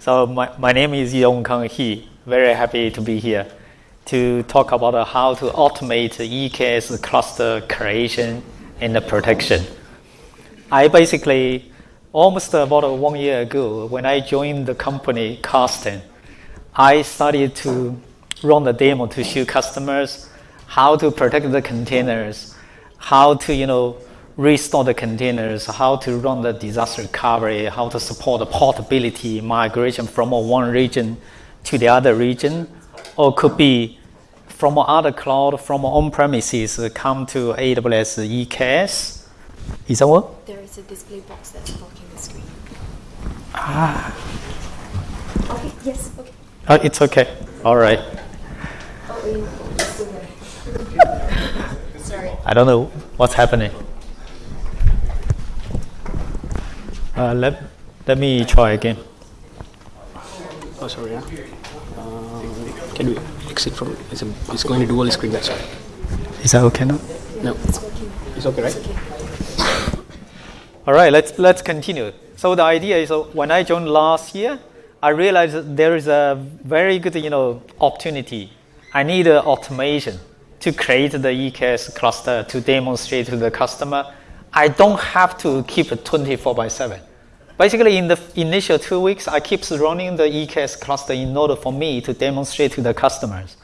So my, my name is Yongkang He. Very happy to be here to talk about how to automate EKS cluster creation and protection. I basically, almost about one year ago, when I joined the company Kasten, I started to run the demo to show customers how to protect the containers, how to, you know, restore the containers, how to run the disaster recovery, how to support the portability migration from one region to the other region, or could be from other cloud, from on-premises, come to AWS EKS. Is that what? There is a display box that's blocking the screen. Ah. Okay, yes, okay. Uh, it's okay. All right. Sorry. I don't know what's happening. Uh, let, let me try again. Oh, sorry. Yeah. Um, can we exit from? It's, a, it's going to dual screen. That's why. Is that okay now? No, It's working. it's okay, right? It's okay. All right, let's, let's continue. So the idea is uh, when I joined last year, I realized that there is a very good you know, opportunity. I need uh, automation to create the EKS cluster to demonstrate to the customer. I don't have to keep it 24 by 7. Basically, in the initial two weeks, I keep running the EKS cluster in order for me to demonstrate to the customers.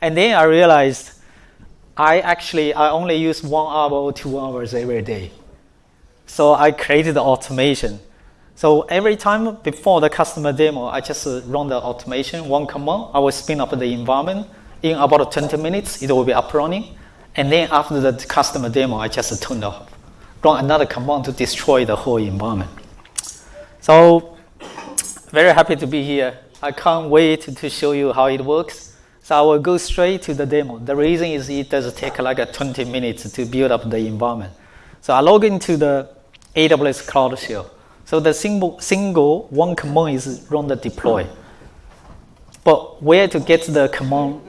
And then I realized I actually I only use one hour or two hours every day. So I created the automation. So every time before the customer demo, I just run the automation, one command. I will spin up the environment. In about 20 minutes, it will be up running. And then after the customer demo, I just turn off. Run another command to destroy the whole environment. So very happy to be here. I can't wait to show you how it works. So I will go straight to the demo. The reason is it does take like a 20 minutes to build up the environment. So I log into the AWS Cloud Shell. So the single, single one command is run the deploy. But where to get the command,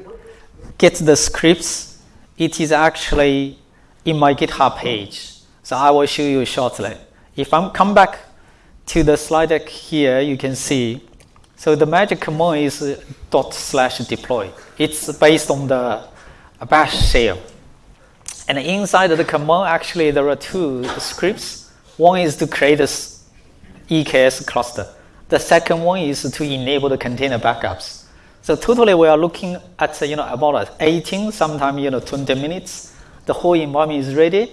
get the scripts, it is actually in my GitHub page. So I will show you shortly. If I come back to the slide deck here, you can see. So the magic command is dot slash deploy. It's based on the bash shell. And inside the command, actually, there are two scripts. One is to create a s- EKS cluster. The second one is to enable the container backups. So totally, we are looking at you know about 18, sometime you know 20 minutes. The whole environment is ready.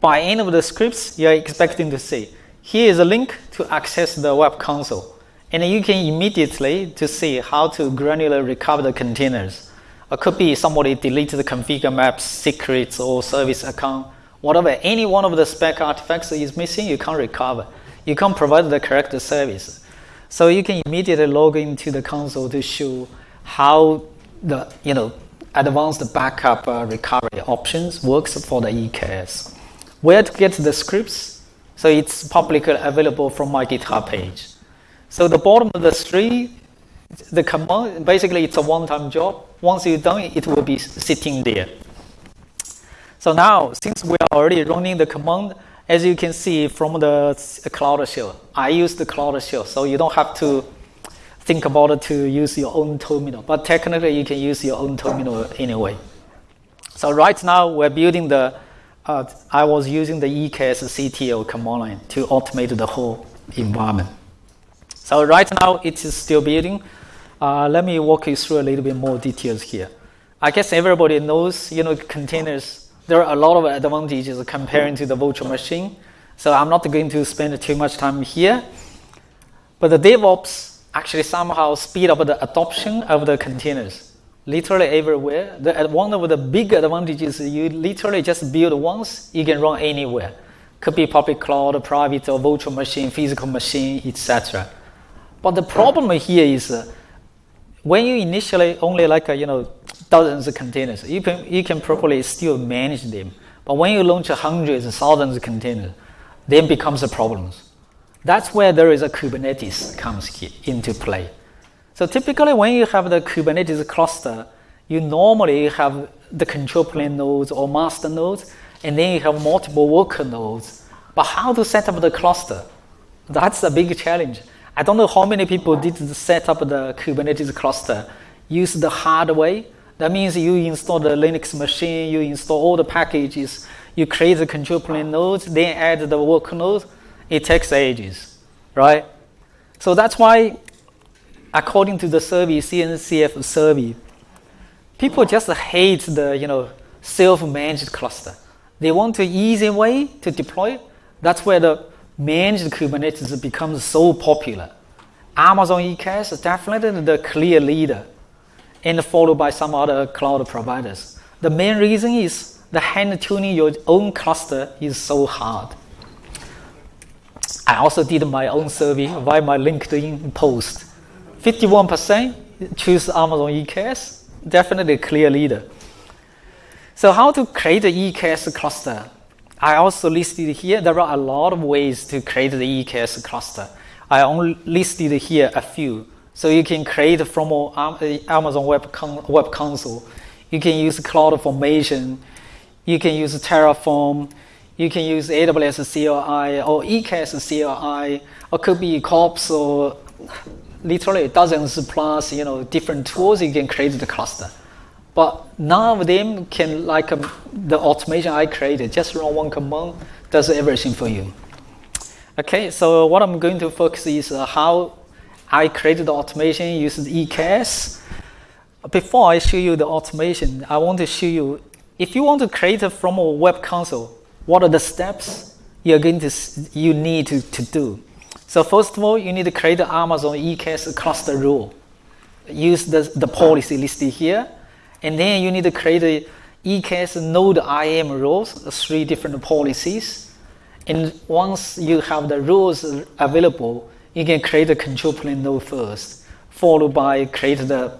By end of the scripts, you are expecting to see here is a link to access the web console, and you can immediately to see how to granular recover the containers. It could be somebody deleted the configure maps, secrets, or service account, whatever. Any one of the spec artifacts is missing, you can't recover. You can't provide the correct service. So you can immediately log into the console to show how the you know advanced backup uh, recovery options works for the EKS. Where to get the scripts? So it's publicly available from my GitHub page. So the bottom of the tree, the command, basically it's a one-time job. Once you're done, it will be sitting there. So now, since we are already running the command, as you can see from the Cloud Shell, I use the Cloud Shell, so you don't have to think about it to use your own terminal. But technically, you can use your own terminal anyway. So right now, we're building the, uh, I was using the EKS CTL command line to automate the whole environment. So right now, it is still building. Uh, let me walk you through a little bit more details here. I guess everybody knows, you know, containers, there are a lot of advantages comparing to the virtual machine. So I'm not going to spend too much time here. But the DevOps actually somehow speed up the adoption of the containers. Literally everywhere. The, uh, one of the big advantages is you literally just build once, you can run anywhere. Could be public cloud, private or virtual machine, physical machine, etc. But the problem here is uh, when you initially only like uh, you know dozens of containers, you can you can probably still manage them. But when you launch hundreds, thousands of containers, then becomes a problem. That's where there is a Kubernetes comes here into play. So typically, when you have the Kubernetes cluster, you normally have the control plane nodes or master nodes, and then you have multiple worker nodes. But how to set up the cluster? That's a big challenge. I don't know how many people did set up the Kubernetes cluster, use the hard way. That means you install the Linux machine, you install all the packages, you create the control plane nodes, then add the work nodes. It takes ages, right? So that's why, according to the survey, CNCF survey, people just hate the you know self-managed cluster. They want an easy way to deploy. That's where the managed Kubernetes becomes so popular. Amazon EKS is definitely the clear leader, and followed by some other cloud providers. The main reason is the hand tuning your own cluster is so hard. I also did my own survey via my LinkedIn post. 51% choose Amazon EKS, definitely a clear leader. So how to create an EKS cluster? I also listed here, there are a lot of ways to create the EKS cluster. I only listed here a few. So you can create from um, Amazon Web, Web Console. You can use Cloud Formation. You can use Terraform. You can use AWS CLI or EKS CLI, or could be Kops or literally dozens plus you know different tools you can create the cluster. But none of them can, like um, the automation I created, just run one command, does everything for you. Okay, so what I'm going to focus is uh, how I created the automation using EKS. Before I show you the automation, I want to show you, if you want to create from a web console, what are the steps you're going to, you need to, to do. So first of all, you need to create the Amazon EKS cluster rule. Use the, the policy listed here and then you need to create a EKS node IAM rules, three different policies. And once you have the rules available, you can create a control plane node first, followed by create the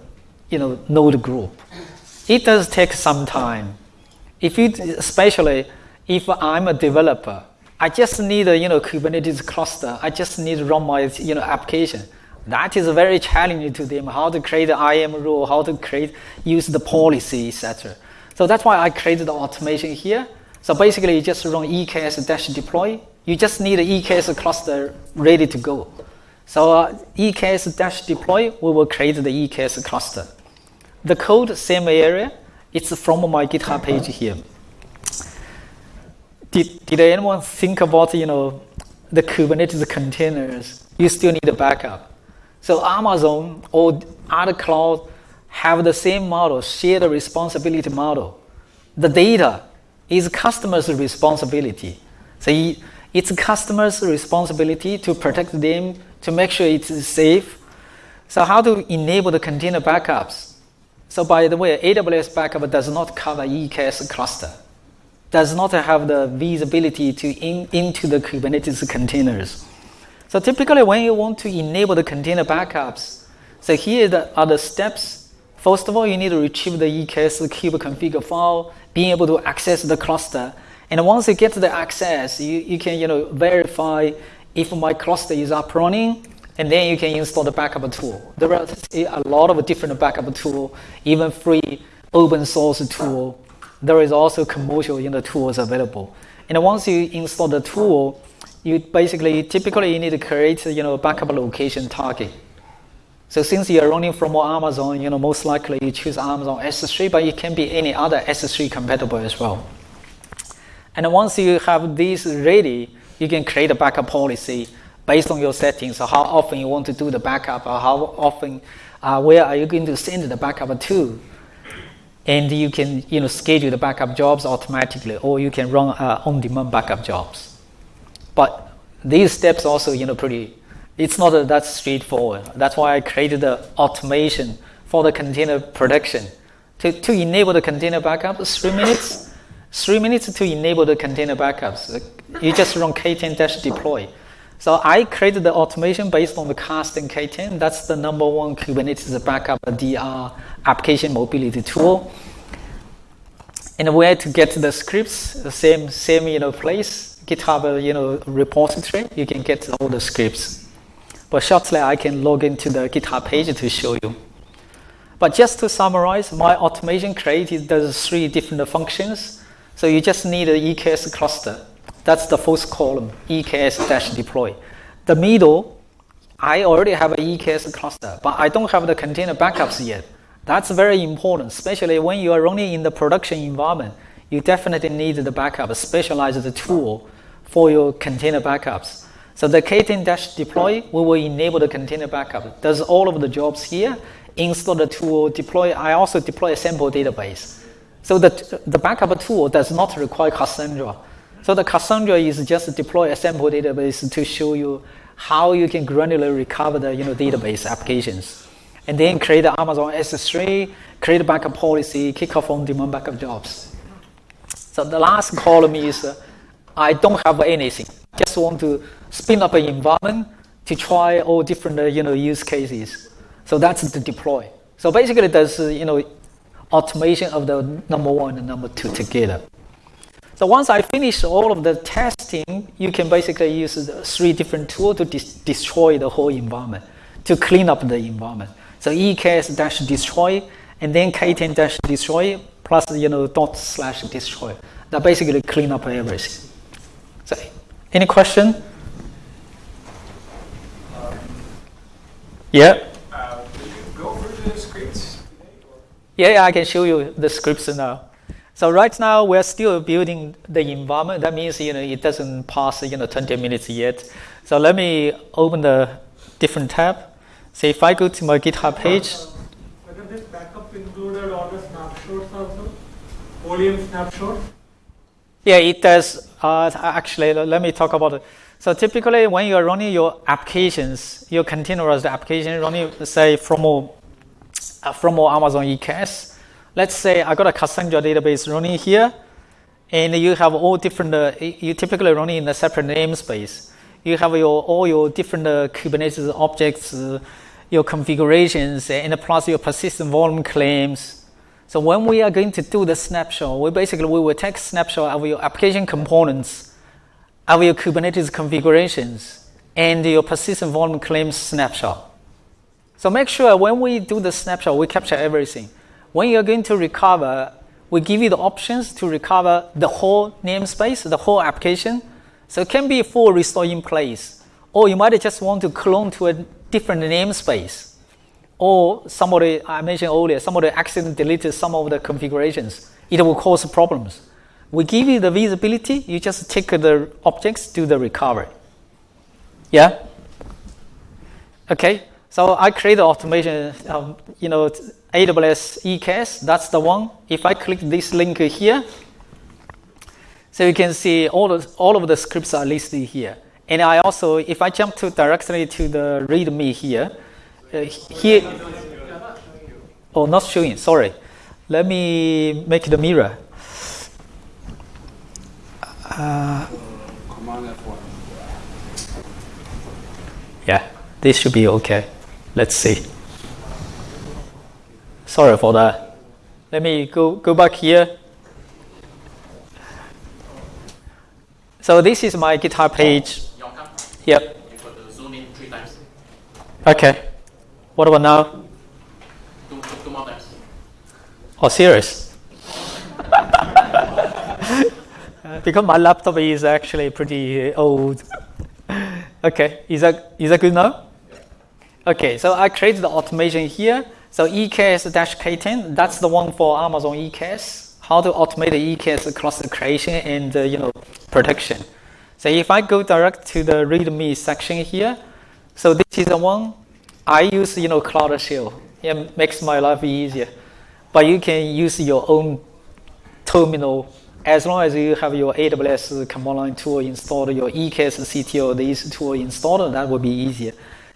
you know, node group. It does take some time. If you, especially if I'm a developer, I just need a you know Kubernetes cluster. I just need to run my you know application. That is very challenging to them, how to create the IAM rule, how to create, use the policy, etc. So that's why I created the automation here. So basically, you just run EKS dash deploy. You just need an EKS cluster ready to go. So uh, EKS dash deploy, we will create the EKS cluster. The code, same area. It's from my GitHub page here. Did, did anyone think about, you know, the Kubernetes containers? You still need a backup. So Amazon or other cloud have the same model, shared responsibility model. The data is customer's responsibility. So it's customer's responsibility to protect them, to make sure it's safe. So how to enable the container backups? So by the way, AWS backup does not cover EKS cluster, does not have the visibility to in, into the Kubernetes containers. So typically when you want to enable the container backups, so here are the steps. First of all, you need to retrieve the EKS kubeconfig file, being able to access the cluster. And once you get the access, you, you can you know, verify if my cluster is up running, and then you can install the backup tool. There are a lot of different backup tool, even free open source tool. There is also commercial you know, tools available. And once you install the tool, you basically typically you need to create you know backup location target. So since you're running from Amazon, you know most likely you choose Amazon S3, but it can be any other S3 compatible as well. And once you have this ready, you can create a backup policy based on your settings. So how often you want to do the backup, or how often, uh, where are you going to send the backup to? And you can you know schedule the backup jobs automatically, or you can run uh, on-demand backup jobs. But these steps also, you know, pretty, it's not that straightforward. That's why I created the automation for the container production. To, to enable the container backups, three minutes, three minutes to enable the container backups. You just run k10-deploy. So I created the automation based on the Kasten K10. That's the number one Kubernetes backup DR application mobility tool. And where to get the scripts, the same, same you know, place. GitHub uh, you know, repository, you can get all the scripts. But shortly, I can log into the GitHub page to show you. But just to summarize, my automation created those three different functions. So you just need an EKS cluster. That's the first column, EKS-deploy. The middle, I already have an EKS cluster, but I don't have the container backups yet. That's very important, especially when you are running in the production environment. You definitely need the backup, a specialized tool for your container backups. So the k10-deploy, we will enable the container backup. Does all of the jobs here, install the tool, deploy. I also deploy a sample database. So the, the backup tool does not require Cassandra. So the Cassandra is just deploy a sample database to show you how you can granularly recover the you know, database applications. And then create the Amazon S3, create a backup policy, kick off on-demand backup jobs. So the last column is uh, I don't have anything. Just want to spin up an environment to try all different uh, you know, use cases. So that's the deploy. So basically there's uh, you know, automation of the number one and number two together. So once I finish all of the testing, you can basically use three different tools to destroy the whole environment, to clean up the environment. So EKS dash destroy, and then K10 dash destroy, plus you know dot slash destroy. That basically clean up everything. So, any question? Um, yeah. uh, will you go through the scripts today? Or? Yeah, yeah, I can show you the scripts now. So right now we're still building the environment. That means you know it doesn't pass you know 20 minutes yet. So let me open the different tab. So if I go to my GitHub page, Whether this backup included all the snapshots also? Oleum snapshots? yeah, it does. Uh, actually, let me talk about it. So typically, when you're running your applications, your containerized application running, say from uh, from Amazon EKS, let's say I got a Cassandra database running here, and you have all different, uh, you typically running in a separate namespace. You have your all your different uh, Kubernetes objects, uh, your configurations, and plus your persistent volume claims. So when we are going to do the snapshot, we basically we will take snapshot of your application components, of your Kubernetes configurations, and your persistent volume claims snapshot. So make sure when we do the snapshot, we capture everything. When you're going to recover, we give you the options to recover the whole namespace, the whole application. So it can be full restore in place, or you might just want to clone to a different namespace. Or somebody, I mentioned earlier, somebody accidentally deleted some of the configurations. It will cause problems. We give you the visibility, you just take the objects, do the recovery. Yeah? Okay, so I create automation, um, you know, AWS EKS, that's the one. If I click this link here, so you can see all of, all of the scripts are listed here. And I also, if I jump to directly to the README here, uh, here, oh, not showing, sorry. Let me make the mirror. Uh, yeah, this should be okay. Let's see. Sorry for that. Let me go, go back here. So this is my GitHub page. Yep. Okay. What about now? Two, two, more times. Oh, serious? because my laptop is actually pretty uh, old. okay, is that, is that good now? Okay, so I created the automation here. So EKS-K10, that's the one for Amazon EKS. How to automate the EKS cluster creation and uh, you know protection. So if I go direct to the README section here, so this is the one I use you know Cloud Shell. It makes my life easier. But you can use your own terminal as long as you have your AWS command line tool installed, your EKS CTL, these tool installed, that will be easier.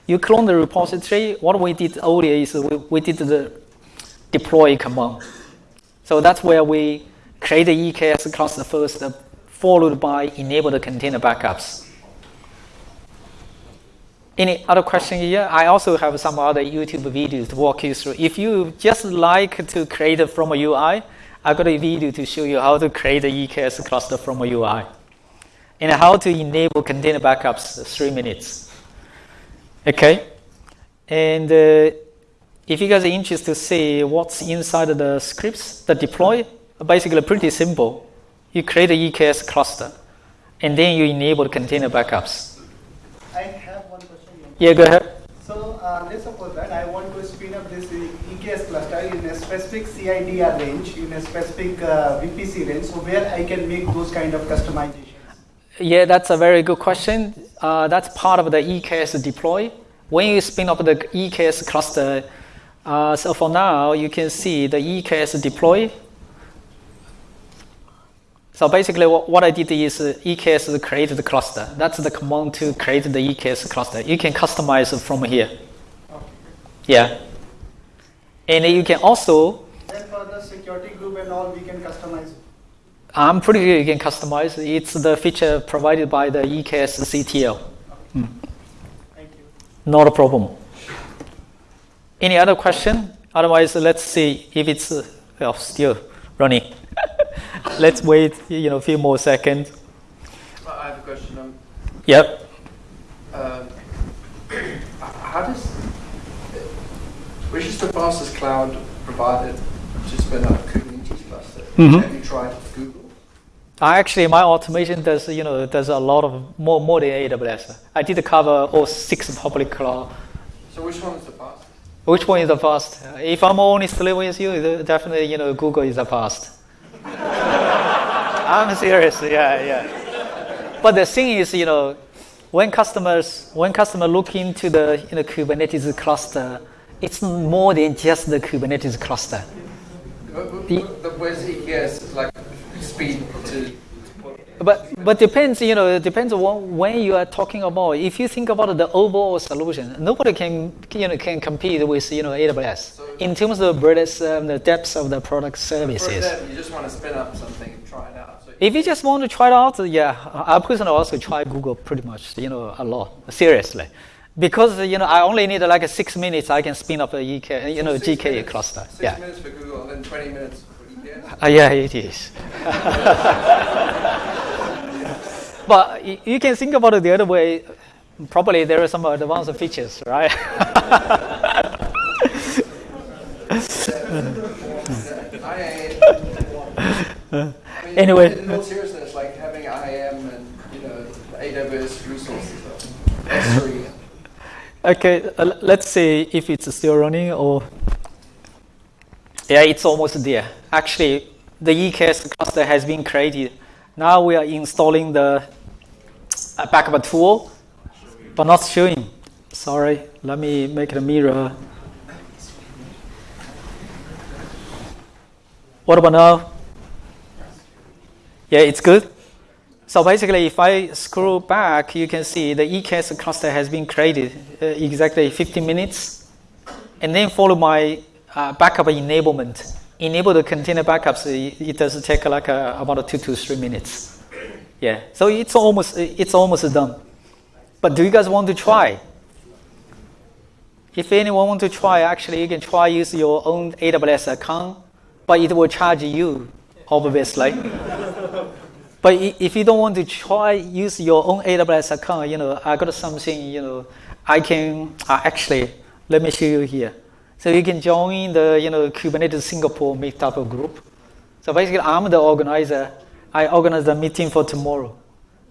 You clone the repository. What we did earlier is we, we did the deploy command. So that's where we create the EKS cluster first, uh, followed by enable the container backups. Any other question here? I also have some other YouTube videos to walk you through. If you just like to create from a UI, I got a video to show you how to create the EKS cluster from a UI and how to enable container backups three minutes. Okay, and uh, if you guys are interested to see what's inside of the scripts that deploy, basically pretty simple. You create a EKS cluster, and then you enable container backups. I have one question. Yeah, go ahead. So uh, let's suppose that I want to spin up this EKS cluster in a specific CIDR range, in a specific uh, VPC range, so where I can make those kind of customizations. Yeah, that's a very good question. Uh, that's part of the EKS deploy. When you spin up the EKS cluster, uh, so for now, you can see the EKS deploy. So basically, what, what I did is uh, EKS created the cluster. That's the command to create the EKS cluster. You can customize from here. Yeah. And you can also, Then for the security group and all, we can customize. I'm pretty sure you can customize. It's the feature provided by the EKS CTL. Thank you. Not a problem. Any other question? Otherwise, let's see if it's well, still running. let's wait, you know, a few more seconds. I have a question. Um, Yep. um, how does which is the fastest cloud provider to spin up Kubernetes cluster? Mhm. Have you tried Google? I actually, my automation does, you know, does a lot of more, more than AWS. I did cover all six public cloud. So which one is the fastest? Which one is the fast? If I'm honestly with you, definitely, you know, Google is the fast. I'm serious, yeah, yeah. But the thing is, you know, when customers, when customer look into the you know, Kubernetes cluster, it's more than just the Kubernetes cluster. But, but, The- but, where's EKS like speed to? But but depends, you know, it depends on when you are talking about. If you think about the overall solution, nobody can you know can compete with you know AWS in terms of the breadth, um, the depth of the product services. you just want to spin up something and try it out. So If you just want to try it out, yeah, I personally also try Google pretty much, you know, a lot, seriously. Because, you know, I only need like six minutes, I can spin up a EK, you know, six GK minutes- cluster. Six Yeah. minutes for Google and then 20 minutes. Uh, yeah, it is. but y- you can think about it the other way. Probably there are some advanced features, right? I, I mean, Anyway. in all seriousness, like having IAM and you know AWS resources, S3. Okay, uh, let's see if it's still running or. Yeah, it's almost there. Actually, the EKS cluster has been created. Now we are installing the backup tool, but not showing. Sorry, let me make the mirror. What about now? Yeah, it's good. So basically, if I scroll back, you can see the EKS cluster has been created uh, exactly 15 minutes, and then follow my uh, backup enablement. Enable the container backups. It, it does take like uh, about two to three minutes. Yeah, so it's almost it's almost done. But do you guys want to try? If anyone want to try, actually, you can try use your own AWS account, but it will charge you, obviously. But if you don't want to try use your own AWS account, you know, I got something, you know, I can uh, actually let me show you here. So you can join the you know Kubernetes Singapore meetup group. So basically, I'm the organizer. I organize the meeting for tomorrow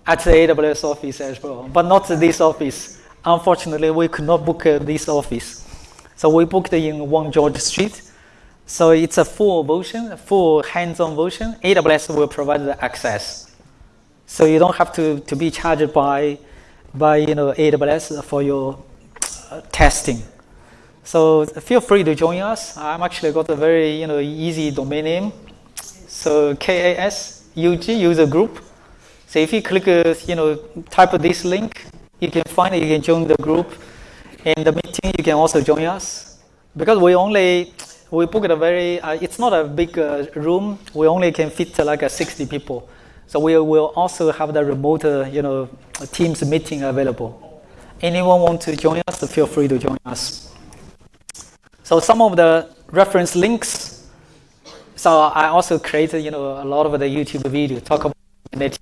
at the AWS office as well, but not this office. Unfortunately, we could not book uh, this office. So we booked in One George Street. So it's a full version, a full hands-on version. AWS will provide the access. So you don't have to, to be charged by, by you know, AWS for your uh, testing. So feel free to join us. I'm actually got a very you know, easy domain name. So KAS UG user group. So if you click, uh, you know, type this link, you can find it, you can join the group. In the meeting, you can also join us. Because we only, we booked a very, uh, it's not a big uh, room, we only can fit uh, like uh, 60 people. So we will also have the remote, uh, you know, Teams meeting available. Anyone want to join us, feel free to join us. So some of the reference links. So I also created, you know, a lot of the YouTube video talk about Kubernetes.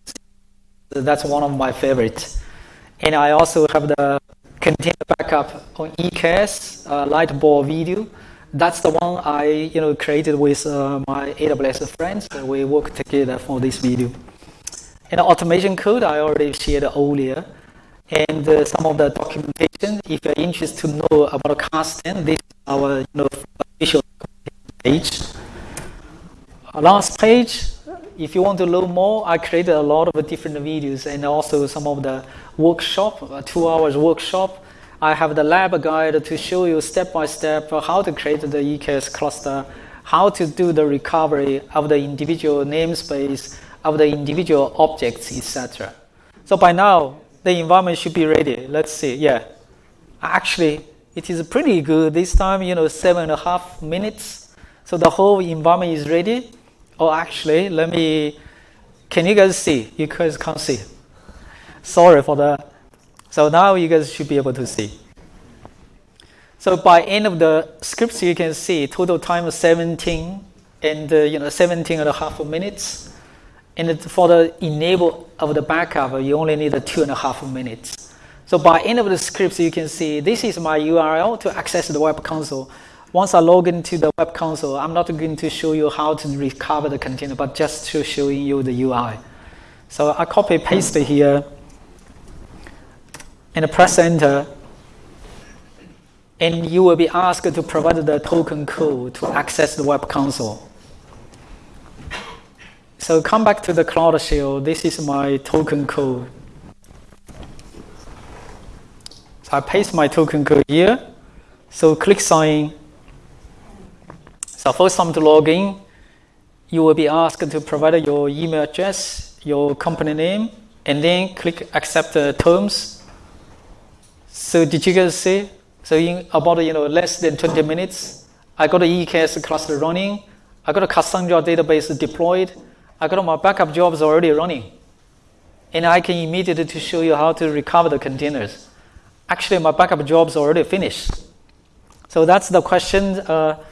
That's one of my favorites. And I also have the container backup on EKS uh, Lightboard video. That's the one I, you know, created with uh, my AWS friends. We work together for this video. And automation code I already shared earlier. and uh, some of the documentation. If you're interested to know about Kasten, this is our you know, official page. Uh, last page, if you want to learn more, I created a lot of different videos and also some of the workshop, uh, two hours workshop. I have the lab guide to show you step by step how to create the EKS cluster, how to do the recovery of the individual namespace, of the individual objects, etc. So by now, the environment should be ready. Let's see. Yeah, actually, it is pretty good this time. You know, seven and a half minutes. So the whole environment is ready. Oh, actually, let me. Can you guys see? You guys can't see. Sorry for that. So now you guys should be able to see. So by end of the scripts, you can see total time is 17 and uh, you know 17 and a half minutes. And for the enable of the backup, you only need two and a half minutes. So by end of the scripts, you can see this is my URL to access the web console. Once I log into the web console, I'm not going to show you how to recover the container, but just to showing you the UI. So I copy paste it here and press enter. And you will be asked to provide the token code to access the web console. So come back to the Cloud Shell. This is my token code. So I paste my token code here. So click sign. So first time to log in, you will be asked to provide your email address, your company name, and then click accept the terms. So did you guys see? So in about you know less than 20 minutes, I got the EKS cluster running. I got a Cassandra database deployed. I got my backup jobs already running. And I can immediately to show you how to recover the containers. Actually, my backup jobs already finished. So that's the question. Uh,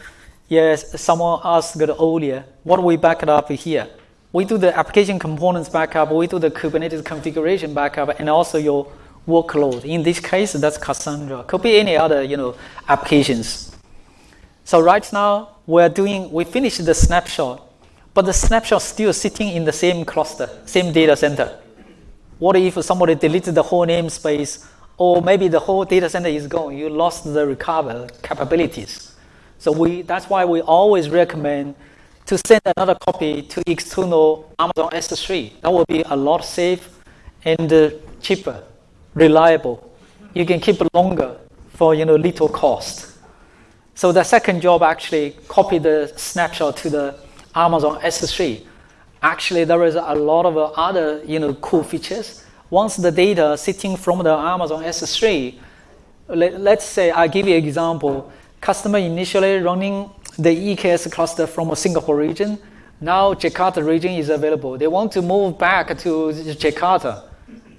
yes, someone asked earlier, what we back up here? We do the application components backup, we do the Kubernetes configuration backup, and also your workload. In this case, that's Cassandra. Could be any other, you know, applications. So right now, we're doing, we finished the snapshot but the snapshot still sitting in the same cluster, same data center. What if somebody deleted the whole namespace, or maybe the whole data center is gone? You lost the recover capabilities. So we, that's why we always recommend to send another copy to external Amazon S3. That will be a lot safe and uh, cheaper, reliable. You can keep it longer for you know little cost. So the second job actually copy the snapshot to the Amazon S3. Actually, there is a lot of other you know, cool features. Once the data sitting from the Amazon S3, let, let's say I give you an example. Customer initially running the EKS cluster from a Singapore region. Now Jakarta region is available. They want to move back to Jakarta.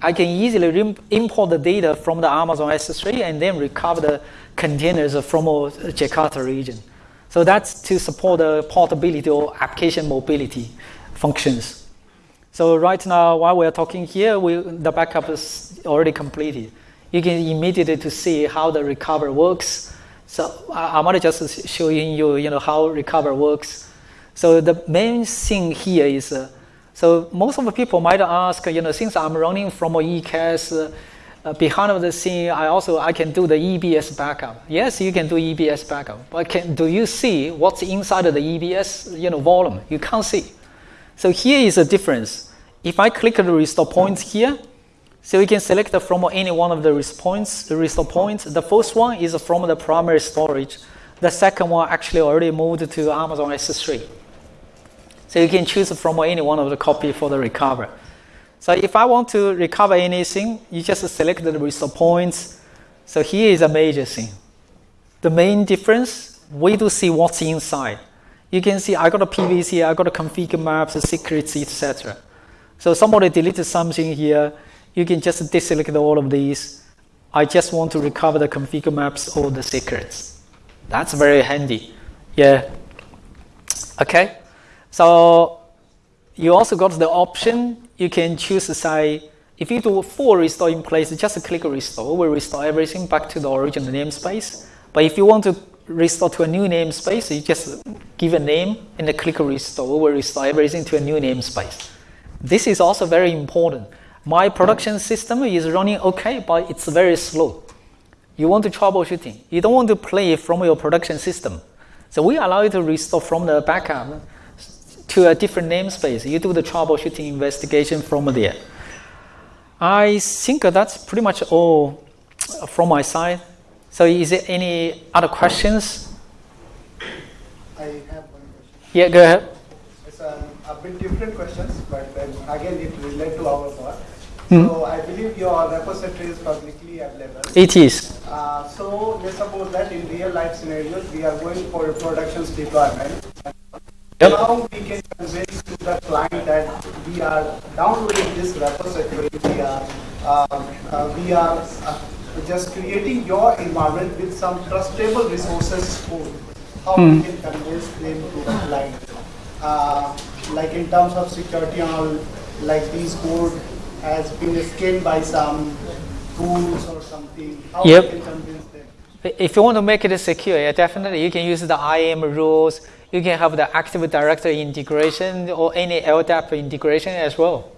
I can easily import the data from the Amazon S3 and then recover the containers from a Jakarta region. So that's to support the portability or application mobility functions. So right now, while we're talking here, we, the backup is already completed. You can immediately to see how the recover works. So I, I'm just showing you, you know, how recover works. So the main thing here is, uh, so most of the people might ask, you know, since I'm running from a EKS, uh, uh, behind the scene, I also I can do the EBS backup. Yes, you can do EBS backup, but can, do you see what's inside of the EBS you know, volume? You can't see. So here is a difference. If I click the restore points here, so you can select from any one of the restore points. The restore points. The first one is from the primary storage. The second one actually already moved to Amazon S3. So you can choose from any one of the copy for the recover. So if I want to recover anything, you just select the restore points. So here is a major thing. The main difference, we do see what's inside. You can see I got a PVC, I got a config maps, secrets, etc. So somebody deleted something here, you can just deselect all of these. I just want to recover the config maps or the secrets. That's very handy. Yeah. Okay. So you also got the option you can choose to say, if you do full restore in place, just click restore, will restore everything back to the original namespace. But if you want to restore to a new namespace, you just give a name and click restore, will restore everything to a new namespace. This is also very important. My production system is running okay, but it's very slow. You want to troubleshooting. You don't want to play from your production system. So we allow you to restore from the backup to a different namespace. You do the troubleshooting investigation from there. I think that's pretty much all from my side. So is there any other questions? I have one question. Yeah, go ahead. Bit different questions, but then again it relates to our part. Hmm. So I believe your repository is publicly available. It is. Uh, so let's suppose that in real life scenarios we are going for a productions deployment. Yep. Now we can convince to the client that we are downloading this repository. We are um, uh, we are uh, just creating your environment with some trustable resources code. How we can convince them to the client, uh, like in terms of security and all, like these code has been scanned by some tools or something. How Yep. can convince them? If you want to make it secure, yeah, definitely you can use the IAM rules. You can have the Active Directory integration or any LDAP integration as well.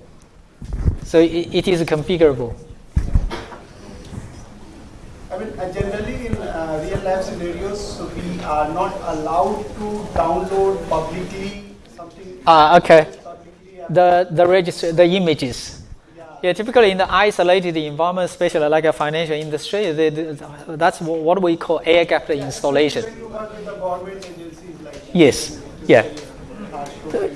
So it, it is configurable. I mean, uh, generally in uh, real life scenarios, so we are not allowed to download publicly. Ah, okay. Uh, The the register the images. yeah. Typically in the isolated environment, especially like a financial industry, they, they- that's what we call air gap installation. Yes. Yeah. Uh,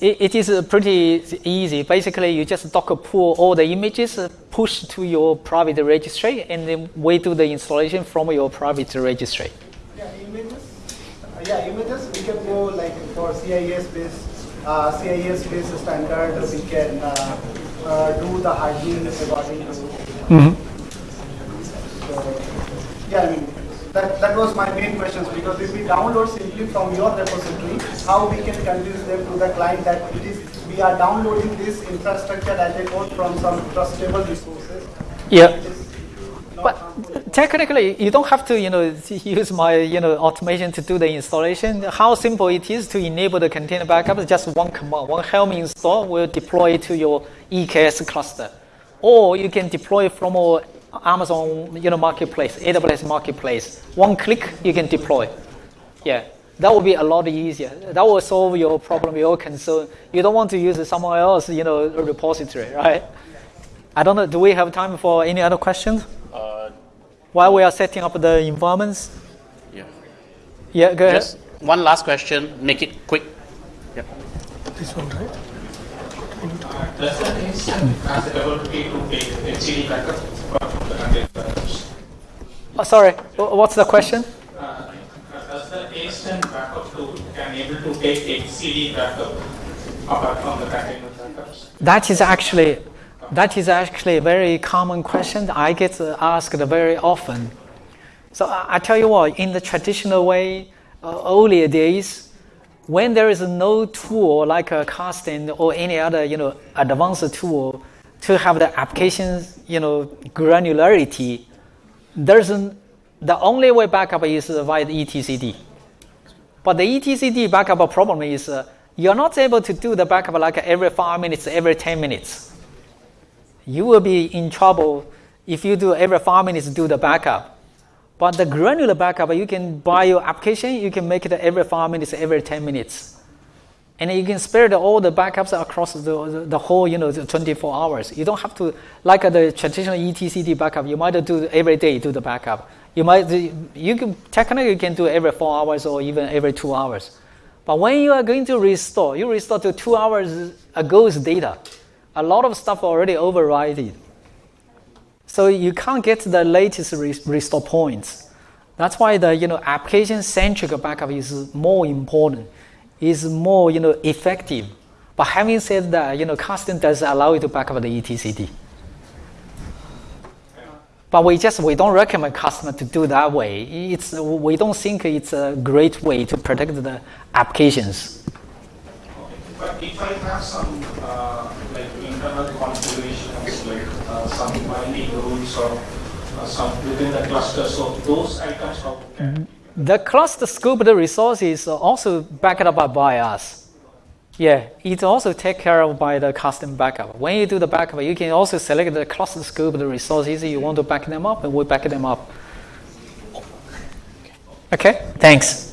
It, it is uh, pretty easy. Basically, you just Docker pull all the images, uh, push to your private registry, and then we do the installation from your private registry. Yeah, images. Uh, yeah, images. We can go like for CIS based, uh, CIS based standard. We can uh, uh, do the hygiene according to. So, yeah, I mean that that was my main questions because if we download simply from your repository, how we can convince them to the client that it is we are downloading this infrastructure as a code from some trustable resources. Yeah. It is not But harmful. Technically, you don't have to, you know, use my, you know, automation to do the installation. How simple it is to enable the container backup? Just one command, one Helm install will deploy to your EKS cluster, or you can deploy from our Amazon, you know, marketplace, AWS marketplace. One click, you can deploy. Yeah, that will be a lot easier. That will solve your problem, your concern. You don't want to use someone else, you know, repository, right? I don't know. Do we have time for any other questions? Uh, While we are setting up the environments? Yeah. Yeah, go ahead. One last question, make it quick. Yep. This one, right? Does the instant has the ability to take etcd backup from the container backups? Oh, sorry, what's the question? Uh, Does the instant backup tool can able to take etcd backup apart from the container backups? That is actually that is actually a very common question I get asked very often. So I, I tell you what, in the traditional way, uh, earlier days, when there is no tool like a Kasten or any other you know advanced tool to have the applications you know granularity, there's an, the only way backup is via the etcd. But the etcd backup problem is uh, you're not able to do the backup like every five minutes, every 10 minutes. You will be in trouble if you do every five minutes do the backup. But the granular backup, you can buy your application, you can make it every five minutes, every 10 minutes. And you can spread all the backups across the, the, whole, you know, the 24 hours. You don't have to, like the traditional etcd backup, you might do every day do the backup. You might, you can, technically you can do every four hours or even every two hours. But when you are going to restore, you restore to two hours ago's data. A lot of stuff already overridden. So you can't get the latest restore points. That's why the you know application-centric backup is more important, is more you know effective. But having said that, you know Kasten does allow you to backup the etcd. But we just we don't recommend customer to do that way. It's we don't think it's a great way to protect the applications. But if I have some, uh, internal configurations, like uh, some binding rules or uh, some within the cluster, so those items how can The cluster scope the resources are also backed up by us. Yeah, it's also take care of by the Kasten backup. When you do the backup, you can also select the cluster scope, the resources you want to back them up, and we back them up. Okay, thanks.